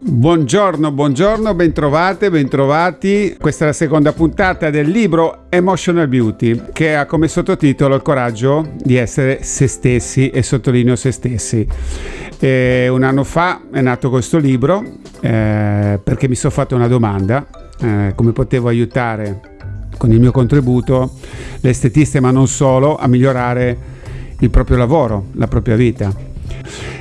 Buongiorno, buongiorno, bentrovate, bentrovati. Questa è la seconda puntata del libro Emotional Beauty che ha come sottotitolo Il coraggio di essere se stessi e sottolineo se stessi. E un anno fa è nato questo libro eh, perché mi sono fatto una domanda, eh, come potevo aiutare con il mio contributo le estetiste ma non solo a migliorare il proprio lavoro, la propria vita.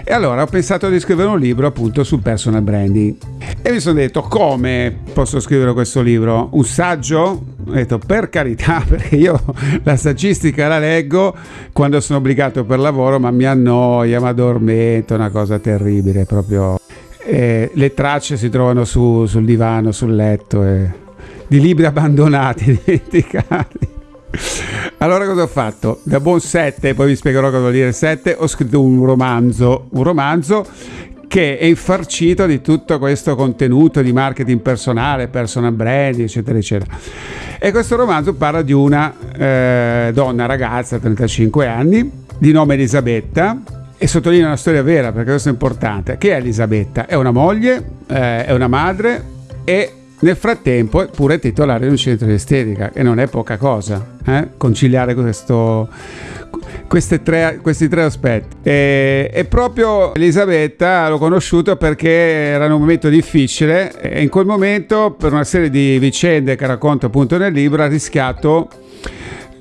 E allora ho pensato di scrivere un libro appunto sul personal branding. E mi sono detto come posso scrivere questo libro? Un saggio? Ho detto per carità, perché io la saggistica la leggo quando sono obbligato per lavoro, ma mi annoia, mi addormento, è una cosa terribile, proprio. E le tracce si trovano su, sul divano, sul letto, e... di libri abbandonati, dimenticati. Allora cosa ho fatto? Da buon 7, poi vi spiegherò cosa vuol dire 7, ho scritto un romanzo, un romanzo che è infarcito di tutto questo contenuto di marketing personale, personal branding, eccetera, eccetera. E questo romanzo parla di una eh, donna, ragazza, 35 anni, di nome Elisabetta, e sottolinea una storia vera perché questo è importante. Che è Elisabetta? È una moglie, eh, è una madre e nel frattempo è pure titolare di un centro di estetica e non è poca cosa eh? conciliare questo, tre, questi tre aspetti. E, e, proprio Elisabetta l'ho conosciuto perché era un momento difficile e in quel momento per una serie di vicende che racconto appunto nel libro ha rischiato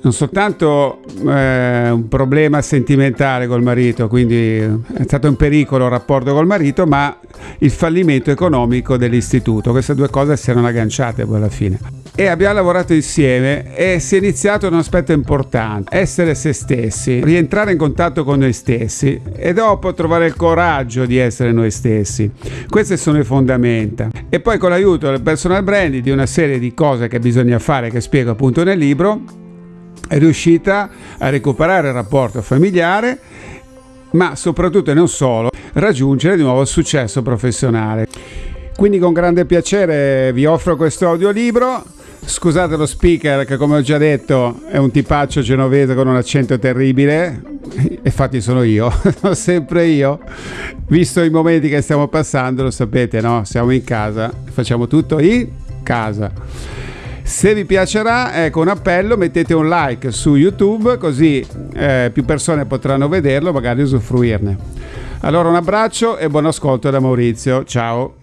non soltanto eh, un problema sentimentale col marito, quindi è stato in pericolo il rapporto col marito, ma il fallimento economico dell'istituto. Queste due cose si erano agganciate poi alla fine. E abbiamo lavorato insieme e si è iniziato un aspetto importante, essere se stessi, rientrare in contatto con noi stessi e dopo trovare il coraggio di essere noi stessi. Queste sono le fondamenta. E poi con l'aiuto del personal branding, di una serie di cose che bisogna fare, che spiego appunto nel libro, è riuscita a recuperare il rapporto familiare, ma soprattutto e non solo, raggiungere di nuovo il successo professionale. Quindi con grande piacere vi offro questo audiolibro. Scusate lo speaker che come ho già detto è un tipaccio genovese con un accento terribile, infatti sono io, sono sempre io, visto i momenti che stiamo passando, lo sapete, no? Siamo in casa, facciamo tutto in casa. Se vi piacerà, ecco un appello, mettete un like su YouTube così eh, più persone potranno vederlo, magari usufruirne. Allora un abbraccio e buon ascolto da Maurizio. Ciao.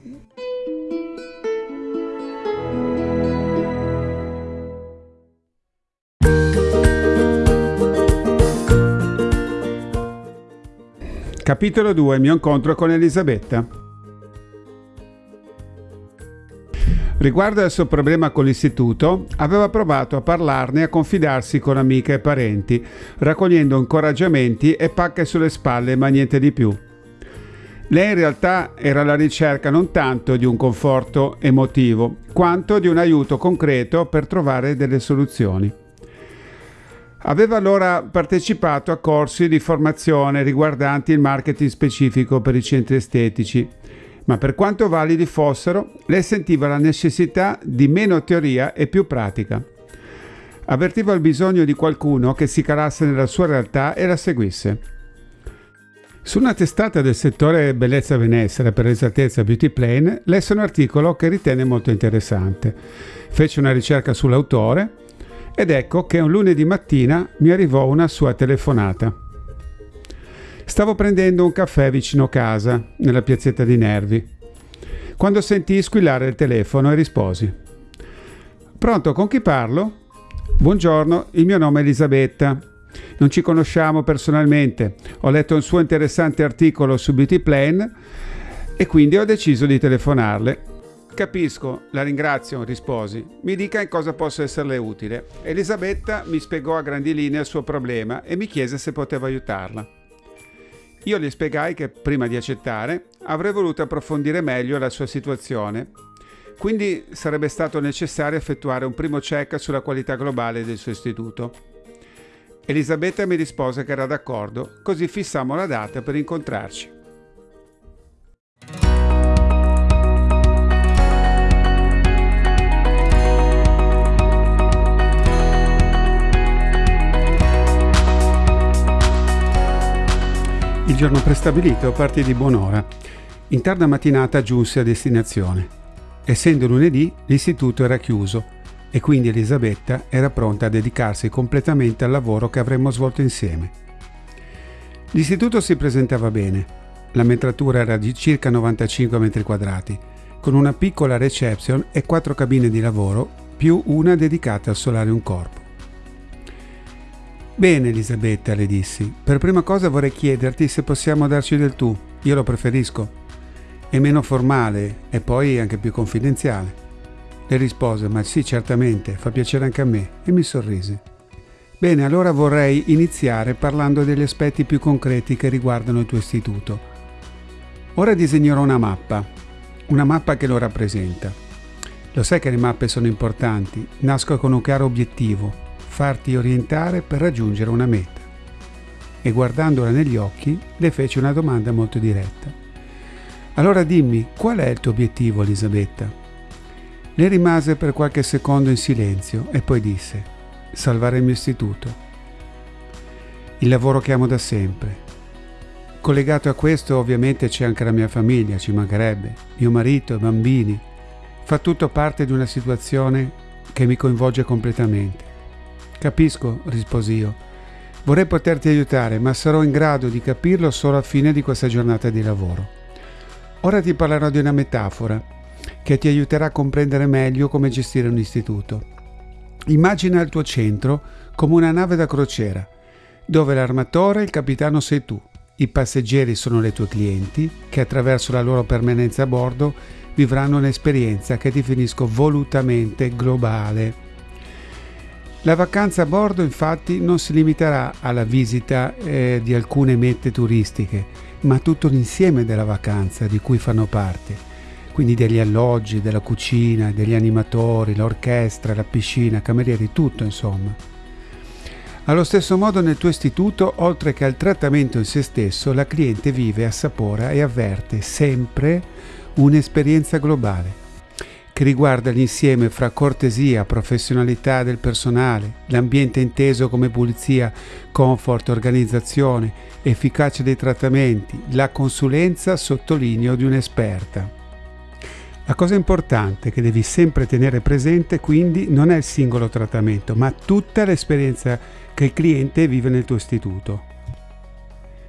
Capitolo 2 Il mio incontro con Elisabetta. Riguardo al suo problema con l'istituto, aveva provato a parlarne e a confidarsi con amiche e parenti, raccogliendo incoraggiamenti e pacche sulle spalle, ma niente di più. Lei in realtà era alla ricerca non tanto di un conforto emotivo, quanto di un aiuto concreto per trovare delle soluzioni. Aveva allora partecipato a corsi di formazione riguardanti il marketing specifico per i centri estetici ma per quanto validi fossero, lei sentiva la necessità di meno teoria e più pratica. Avvertiva il bisogno di qualcuno che si calasse nella sua realtà e la seguisse. Su una testata del settore bellezza benessere, per esattezza Beauty Plane, lesse un articolo che ritenne molto interessante. Fece una ricerca sull'autore ed ecco che un lunedì mattina mi arrivò una sua telefonata. Stavo prendendo un caffè vicino casa, nella piazzetta di Nervi, quando sentii squillare il telefono e risposi. Pronto, con chi parlo? Buongiorno, il mio nome è Elisabetta. Non ci conosciamo personalmente. Ho letto un suo interessante articolo su Beauty Plan e quindi ho deciso di telefonarle. Capisco, la ringrazio, risposi. Mi dica in cosa posso esserle utile. Elisabetta mi spiegò a grandi linee il suo problema e mi chiese se potevo aiutarla. Io le spiegai che prima di accettare avrei voluto approfondire meglio la sua situazione, quindi sarebbe stato necessario effettuare un primo check sulla qualità globale del suo istituto. Elisabetta mi rispose che era d'accordo, così fissammo la data per incontrarci. Il giorno prestabilito partì di buon'ora. In tarda mattinata giunse a destinazione. Essendo lunedì, l'istituto era chiuso e quindi Elisabetta era pronta a dedicarsi completamente al lavoro che avremmo svolto insieme. L'istituto si presentava bene. La metratura era di circa 95 metri quadrati, con una piccola reception e quattro cabine di lavoro, più una dedicata al solarium corpo. Bene Elisabetta, le dissi, per prima cosa vorrei chiederti se possiamo darci del tu, io lo preferisco. È meno formale e poi anche più confidenziale. Le rispose, ma sì, certamente, fa piacere anche a me, e mi sorrise. Bene, allora vorrei iniziare parlando degli aspetti più concreti che riguardano il tuo istituto. Ora disegnerò una mappa, una mappa che lo rappresenta. Lo sai che le mappe sono importanti, nascono con un chiaro obiettivo, farti orientare per raggiungere una meta. E guardandola negli occhi le fece una domanda molto diretta. Allora dimmi, qual è il tuo obiettivo, Elisabetta? Le rimase per qualche secondo in silenzio e poi disse, salvare il mio istituto. Il lavoro che amo da sempre. Collegato a questo ovviamente c'è anche la mia famiglia, ci mancherebbe, mio marito, i bambini. Fa tutto parte di una situazione che mi coinvolge completamente. Capisco, risposi io. Vorrei poterti aiutare, ma sarò in grado di capirlo solo a fine di questa giornata di lavoro. Ora ti parlerò di una metafora che ti aiuterà a comprendere meglio come gestire un istituto. Immagina il tuo centro come una nave da crociera, dove l'armatore e il capitano sei tu. I passeggeri sono le tue clienti, che attraverso la loro permanenza a bordo vivranno un'esperienza che definisco volutamente globale. La vacanza a bordo infatti non si limiterà alla visita eh, di alcune mete turistiche, ma tutto l'insieme della vacanza di cui fanno parte, quindi degli alloggi, della cucina, degli animatori, l'orchestra, la piscina, camerieri, tutto insomma. Allo stesso modo nel tuo istituto, oltre che al trattamento in se stesso, la cliente vive, assapora e avverte sempre un'esperienza globale che riguarda l'insieme fra cortesia, professionalità del personale, l'ambiente inteso come pulizia, comfort, organizzazione, efficacia dei trattamenti, la consulenza, sottolineo, di un'esperta. La cosa importante che devi sempre tenere presente quindi non è il singolo trattamento, ma tutta l'esperienza che il cliente vive nel tuo istituto.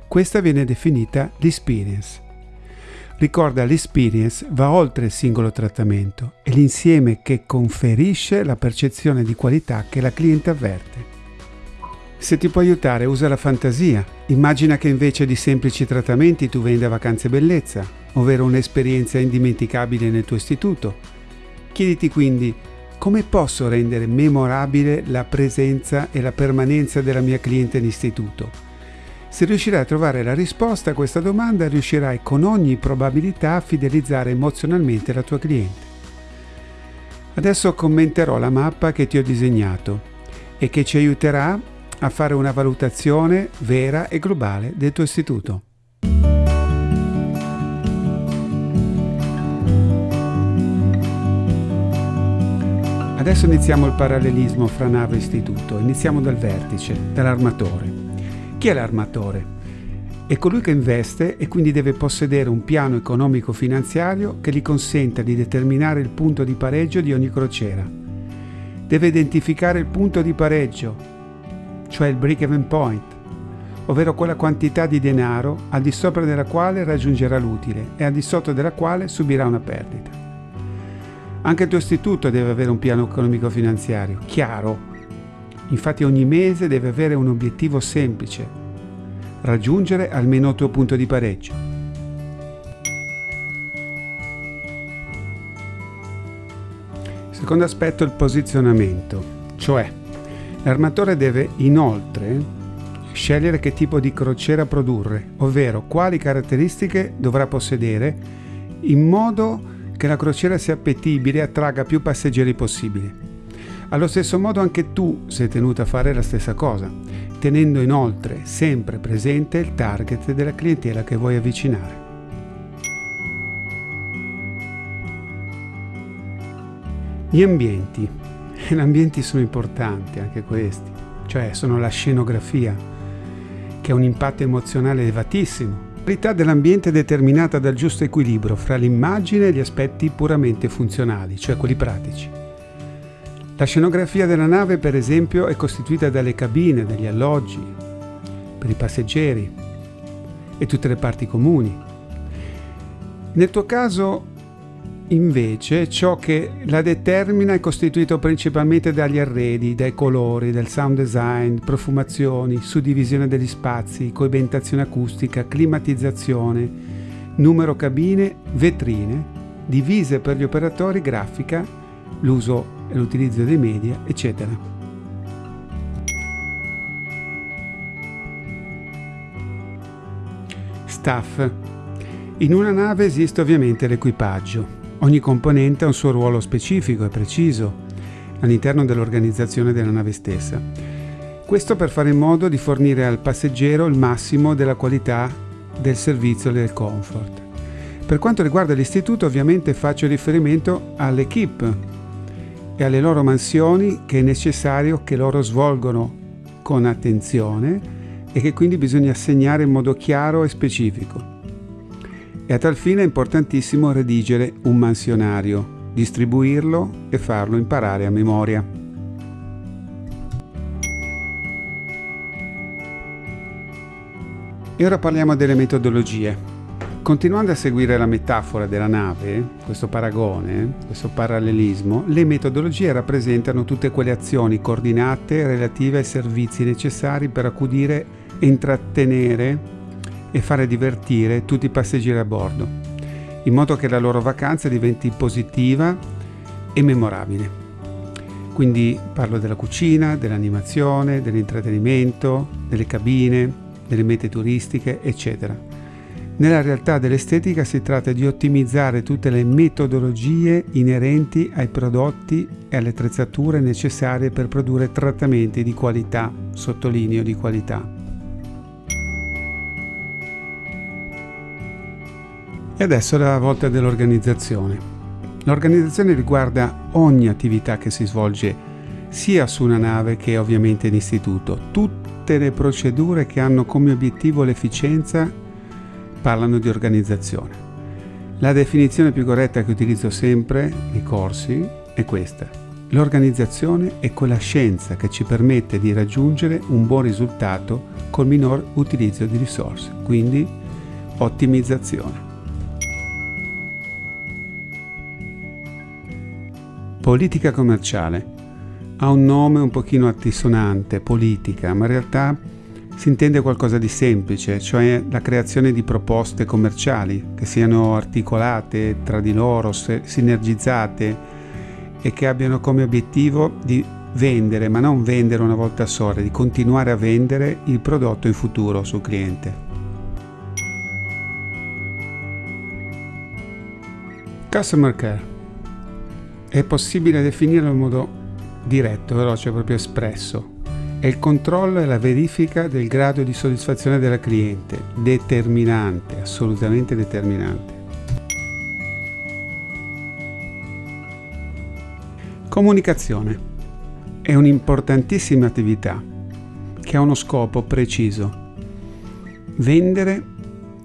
Questa viene definita l'experience Ricorda, l'experience va oltre il singolo trattamento, è l'insieme che conferisce la percezione di qualità che la cliente avverte. Se ti può aiutare, usa la fantasia. Immagina che invece di semplici trattamenti tu venda vacanze bellezza, ovvero un'esperienza indimenticabile nel tuo istituto. Chiediti quindi come posso rendere memorabile la presenza e la permanenza della mia cliente in istituto se riuscirai a trovare la risposta a questa domanda, riuscirai con ogni probabilità a fidelizzare emozionalmente la tua cliente. Adesso commenterò la mappa che ti ho disegnato e che ci aiuterà a fare una valutazione vera e globale del tuo istituto. Adesso iniziamo il parallelismo fra nave e istituto. Iniziamo dal vertice, dall'armatore. Chi è l'armatore? È colui che investe e quindi deve possedere un piano economico-finanziario che gli consenta di determinare il punto di pareggio di ogni crociera. Deve identificare il punto di pareggio, cioè il break-even point, ovvero quella quantità di denaro al di sopra della quale raggiungerà l'utile e al di sotto della quale subirà una perdita. Anche il tuo istituto deve avere un piano economico-finanziario chiaro Infatti ogni mese deve avere un obiettivo semplice, raggiungere almeno il tuo punto di pareggio. Secondo aspetto il posizionamento, cioè l'armatore deve inoltre scegliere che tipo di crociera produrre, ovvero quali caratteristiche dovrà possedere in modo che la crociera sia appetibile e attragga più passeggeri possibile. Allo stesso modo anche tu sei tenuto a fare la stessa cosa, tenendo inoltre sempre presente il target della clientela che vuoi avvicinare. Gli ambienti. Gli ambienti sono importanti anche questi, cioè sono la scenografia, che ha un impatto emozionale elevatissimo qualità dell'ambiente è determinata dal giusto equilibrio fra l'immagine e gli aspetti puramente funzionali, cioè quelli pratici. La scenografia della nave, per esempio, è costituita dalle cabine, dagli alloggi, per i passeggeri e tutte le parti comuni. Nel tuo caso, invece, ciò che la determina è costituito principalmente dagli arredi, dai colori, del sound design, profumazioni, suddivisione degli spazi, coibentazione acustica, climatizzazione, numero cabine, vetrine, divise per gli operatori, grafica, l'uso e l'utilizzo dei media, eccetera. Staff. In una nave esiste ovviamente l'equipaggio. Ogni componente ha un suo ruolo specifico e preciso all'interno dell'organizzazione della nave stessa. Questo per fare in modo di fornire al passeggero il massimo della qualità del servizio e del comfort. Per quanto riguarda l'istituto ovviamente faccio riferimento all'equipe e alle loro mansioni che è necessario che loro svolgono con attenzione e che quindi bisogna assegnare in modo chiaro e specifico. E a tal fine è importantissimo redigere un mansionario, distribuirlo e farlo imparare a memoria. E ora parliamo delle metodologie. Continuando a seguire la metafora della nave, questo paragone, questo parallelismo, le metodologie rappresentano tutte quelle azioni coordinate relative ai servizi necessari per accudire, intrattenere e fare divertire tutti i passeggeri a bordo, in modo che la loro vacanza diventi positiva e memorabile. Quindi parlo della cucina, dell'animazione, dell'intrattenimento, delle cabine, delle mete turistiche, eccetera nella realtà dell'estetica si tratta di ottimizzare tutte le metodologie inerenti ai prodotti e alle attrezzature necessarie per produrre trattamenti di qualità, sottolineo di qualità. E adesso la volta dell'organizzazione. L'organizzazione riguarda ogni attività che si svolge sia su una nave che ovviamente in istituto, tutte le procedure che hanno come obiettivo l'efficienza parlano di organizzazione. La definizione più corretta che utilizzo sempre nei corsi è questa. L'organizzazione è quella scienza che ci permette di raggiungere un buon risultato col minor utilizzo di risorse, quindi ottimizzazione. Politica commerciale. Ha un nome un pochino altisonante, politica, ma in realtà si intende qualcosa di semplice, cioè la creazione di proposte commerciali che siano articolate tra di loro, sinergizzate e che abbiano come obiettivo di vendere, ma non vendere una volta sola, di continuare a vendere il prodotto in futuro sul cliente. Customer care. È possibile definirlo in modo diretto, veloce, proprio espresso è il controllo e la verifica del grado di soddisfazione della cliente, determinante, assolutamente determinante. Comunicazione è un'importantissima attività che ha uno scopo preciso. Vendere,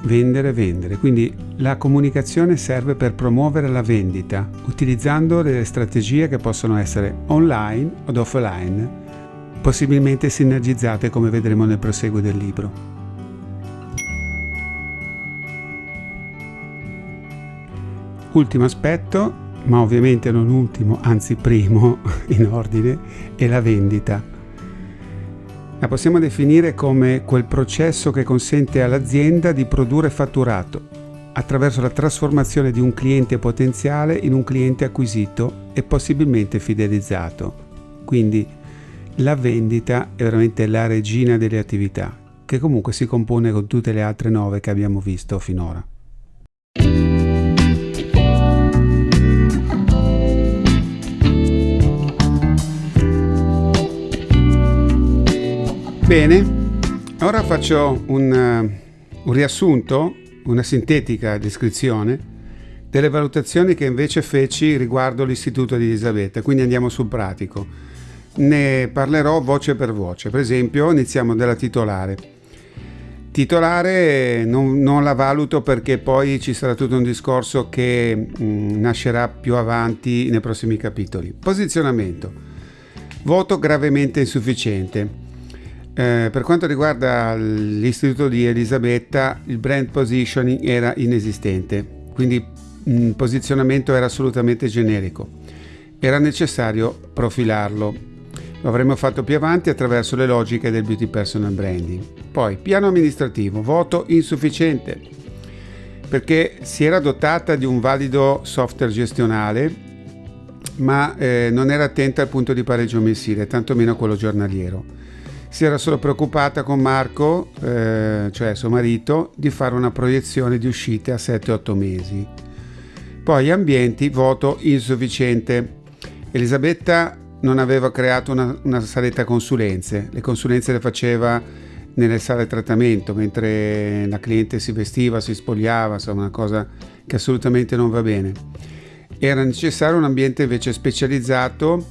vendere, vendere. Quindi la comunicazione serve per promuovere la vendita utilizzando delle strategie che possono essere online o offline possibilmente sinergizzate come vedremo nel proseguo del libro. Ultimo aspetto, ma ovviamente non ultimo, anzi primo in ordine, è la vendita. La possiamo definire come quel processo che consente all'azienda di produrre fatturato attraverso la trasformazione di un cliente potenziale in un cliente acquisito e possibilmente fidelizzato. Quindi la vendita è veramente la regina delle attività, che comunque si compone con tutte le altre nove che abbiamo visto finora. Bene, ora faccio un, uh, un riassunto, una sintetica descrizione delle valutazioni che invece feci riguardo l'istituto di Elisabetta, quindi andiamo sul pratico ne parlerò voce per voce. Per esempio, iniziamo dalla titolare. Titolare non, non, la valuto perché poi ci sarà tutto un discorso che mh, mm, nascerà più avanti nei prossimi capitoli. Posizionamento. Voto gravemente insufficiente. Eh, per quanto riguarda l'istituto di Elisabetta, il brand positioning era inesistente, quindi il mm, posizionamento era assolutamente generico. Era necessario profilarlo. Lo avremmo fatto più avanti attraverso le logiche del beauty personal branding. Poi, piano amministrativo, voto insufficiente, perché si era dotata di un valido software gestionale, ma eh, non era attenta al punto di pareggio mensile, tantomeno quello giornaliero. Si era solo preoccupata con Marco, eh, cioè suo marito, di fare una proiezione di uscite a 7-8 mesi. Poi ambienti, voto insufficiente. Elisabetta non aveva creato una, una saletta consulenze, le consulenze le faceva nelle sale trattamento mentre la cliente si vestiva, si spogliava, insomma una cosa che assolutamente non va bene. Era necessario un ambiente invece specializzato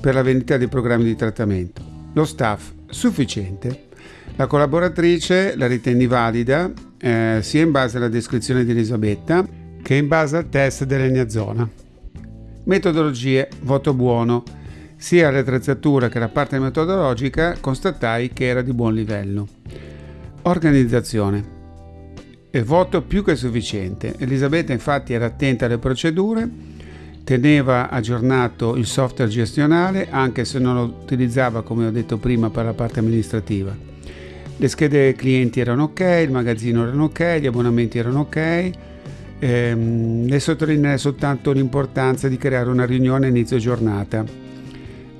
per la vendita dei programmi di trattamento. Lo staff sufficiente. La collaboratrice la ritendi valida eh, sia in base alla descrizione di Elisabetta che in base al test dell'Egna Zona. Metodologie, voto buono sia l'attrezzatura che la parte metodologica constatai che era di buon livello. Organizzazione. E voto più che sufficiente. Elisabetta infatti era attenta alle procedure, teneva aggiornato il software gestionale anche se non lo utilizzava come ho detto prima per la parte amministrativa. Le schede clienti erano ok, il magazzino erano ok, gli abbonamenti erano ok. Ehm, le sottolineai soltanto l'importanza di creare una riunione a inizio giornata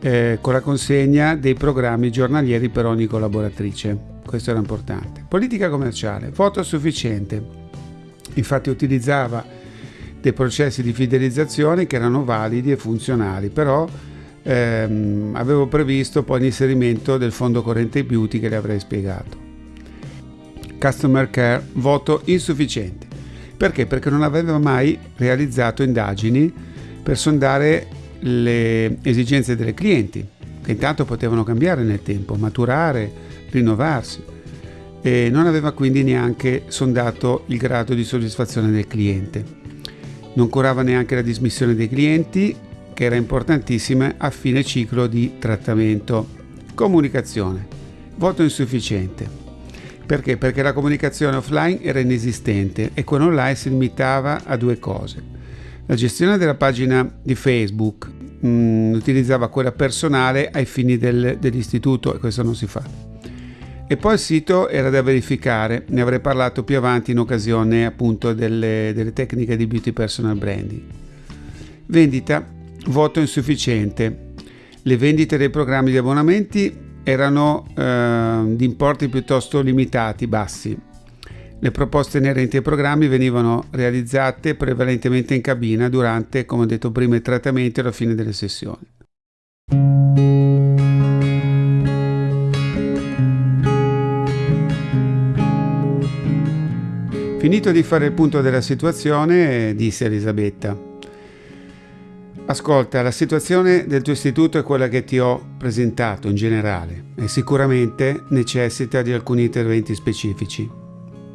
eh, con la consegna dei programmi giornalieri per ogni collaboratrice. Questo era importante. Politica commerciale, voto sufficiente. Infatti utilizzava dei processi di fidelizzazione che erano validi e funzionali, però ehm, avevo previsto poi l'inserimento del fondo corrente beauty che le avrei spiegato. Customer care, voto insufficiente. Perché? Perché non aveva mai realizzato indagini per sondare le esigenze delle clienti, che intanto potevano cambiare nel tempo, maturare, rinnovarsi, e non aveva quindi neanche sondato il grado di soddisfazione del cliente. Non curava neanche la dismissione dei clienti, che era importantissima a fine ciclo di trattamento. Comunicazione. Voto insufficiente. Perché? Perché la comunicazione offline era inesistente e quella online si limitava a due cose la gestione della pagina di Facebook mh, mm, utilizzava quella personale ai fini del, dell'istituto e questo non si fa. E poi il sito era da verificare, ne avrei parlato più avanti in occasione appunto delle, delle tecniche di beauty personal branding. Vendita, voto insufficiente. Le vendite dei programmi di abbonamenti erano eh, di importi piuttosto limitati, bassi, le proposte inerenti ai programmi venivano realizzate prevalentemente in cabina durante, come ho detto prima, i trattamenti alla fine delle sessioni. Finito di fare il punto della situazione, disse Elisabetta. Ascolta, la situazione del tuo istituto è quella che ti ho presentato in generale e sicuramente necessita di alcuni interventi specifici.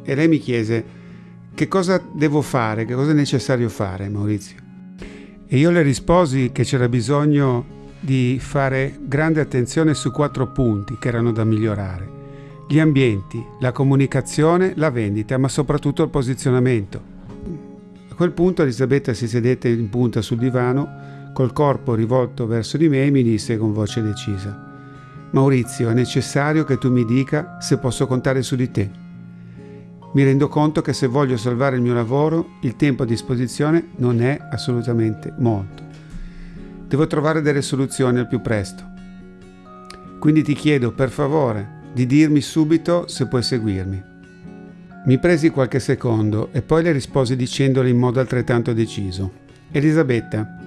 E lei mi chiese che cosa devo fare, che cosa è necessario fare, Maurizio. E io le risposi che c'era bisogno di fare grande attenzione su quattro punti che erano da migliorare. Gli ambienti, la comunicazione, la vendita, ma soprattutto il posizionamento. A quel punto Elisabetta si sedette in punta sul divano, col corpo rivolto verso di me e mi disse con voce decisa, Maurizio, è necessario che tu mi dica se posso contare su di te. Mi rendo conto che se voglio salvare il mio lavoro, il tempo a disposizione non è assolutamente molto. Devo trovare delle soluzioni al più presto. Quindi ti chiedo, per favore, di dirmi subito se puoi seguirmi. Mi presi qualche secondo e poi le risposi dicendole in modo altrettanto deciso. Elisabetta,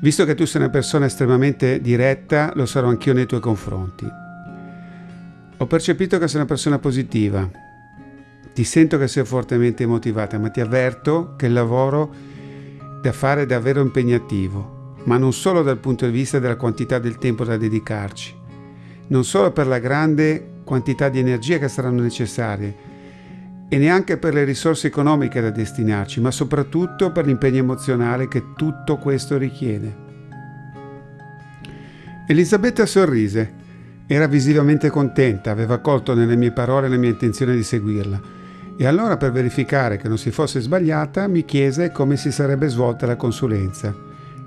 visto che tu sei una persona estremamente diretta, lo sarò anch'io nei tuoi confronti. Ho percepito che sei una persona positiva, ti sento che sei fortemente motivata, ma ti avverto che il lavoro da fare è davvero impegnativo, ma non solo dal punto di vista della quantità del tempo da dedicarci, non solo per la grande quantità di energia che saranno necessarie, e neanche per le risorse economiche da destinarci, ma soprattutto per l'impegno emozionale che tutto questo richiede. Elisabetta sorrise. Era visivamente contenta, aveva colto nelle mie parole la mia intenzione di seguirla. E allora, per verificare che non si fosse sbagliata, mi chiese come si sarebbe svolta la consulenza,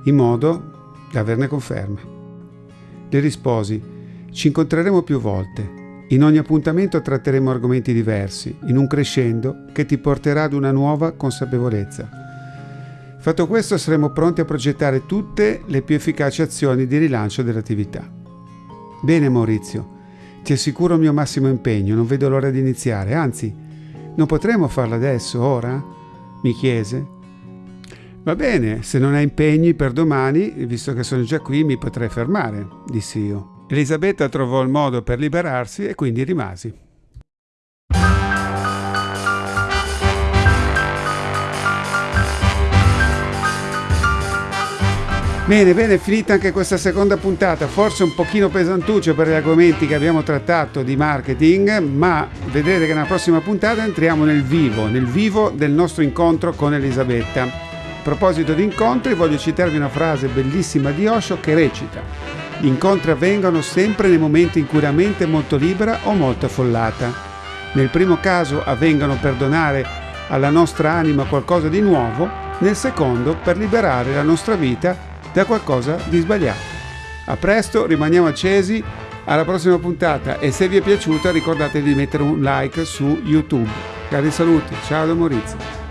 in modo da averne conferma. Le risposi: Ci incontreremo più volte. In ogni appuntamento tratteremo argomenti diversi, in un crescendo che ti porterà ad una nuova consapevolezza. Fatto questo saremo pronti a progettare tutte le più efficaci azioni di rilancio dell'attività. Bene Maurizio, ti assicuro il mio massimo impegno, non vedo l'ora di iniziare, anzi, non potremo farlo adesso, ora? mi chiese. Va bene, se non hai impegni per domani, visto che sono già qui, mi potrei fermare, dissi io. Elisabetta trovò il modo per liberarsi e quindi rimasi. Bene, bene, finita anche questa seconda puntata, forse un pochino pesantuccio per gli argomenti che abbiamo trattato di marketing, ma vedrete che nella prossima puntata entriamo nel vivo, nel vivo del nostro incontro con Elisabetta. A proposito di incontri, voglio citarvi una frase bellissima di Osho che recita gli incontri avvengono sempre nei momenti in cui la mente è molto libera o molto affollata. Nel primo caso avvengono per donare alla nostra anima qualcosa di nuovo, nel secondo per liberare la nostra vita da qualcosa di sbagliato. A presto, rimaniamo accesi, alla prossima puntata e se vi è piaciuta ricordate di mettere un like su YouTube. Cari saluti, ciao da Maurizio.